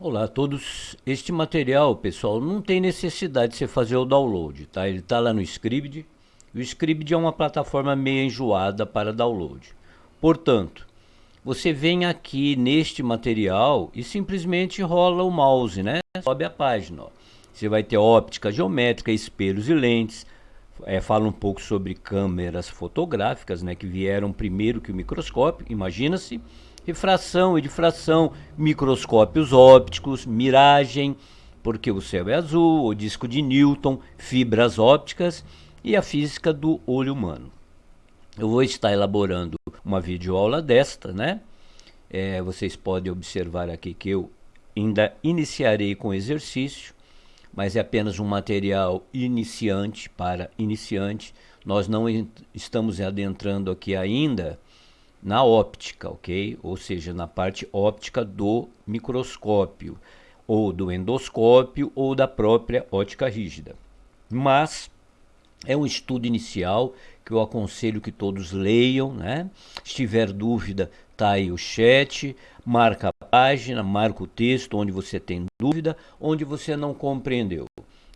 Olá a todos. Este material, pessoal, não tem necessidade de você fazer o download, tá? Ele está lá no Scribd. O Scribd é uma plataforma meio enjoada para download. Portanto, você vem aqui neste material e simplesmente rola o mouse, né? Sobe a página, ó. Você vai ter óptica geométrica, espelhos e lentes. É, fala um pouco sobre câmeras fotográficas, né? Que vieram primeiro que o microscópio, imagina-se refração e difração, microscópios ópticos, miragem, porque o céu é azul, o disco de Newton, fibras ópticas e a física do olho humano. Eu vou estar elaborando uma videoaula desta, né? É, vocês podem observar aqui que eu ainda iniciarei com exercício, mas é apenas um material iniciante para iniciante. Nós não estamos adentrando aqui ainda na óptica, ok? Ou seja, na parte óptica do microscópio, ou do endoscópio, ou da própria ótica rígida. Mas é um estudo inicial que eu aconselho que todos leiam, né? Se tiver dúvida, tá aí o chat, marca a página, marca o texto onde você tem dúvida, onde você não compreendeu.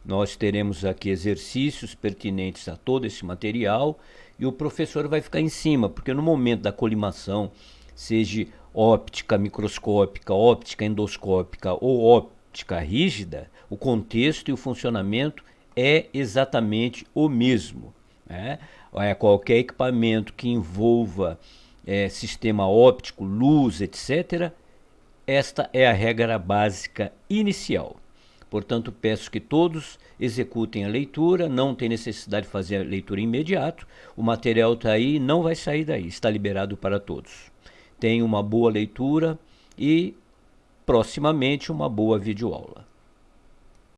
Nós teremos aqui exercícios pertinentes a todo esse material e o professor vai ficar em cima, porque no momento da colimação, seja óptica microscópica, óptica endoscópica ou óptica rígida, o contexto e o funcionamento é exatamente o mesmo. Né? É, qualquer equipamento que envolva é, sistema óptico, luz, etc., esta é a regra básica inicial. Portanto, peço que todos executem a leitura, não tem necessidade de fazer a leitura imediato. O material está aí, não vai sair daí, está liberado para todos. Tenha uma boa leitura e, proximamente, uma boa videoaula.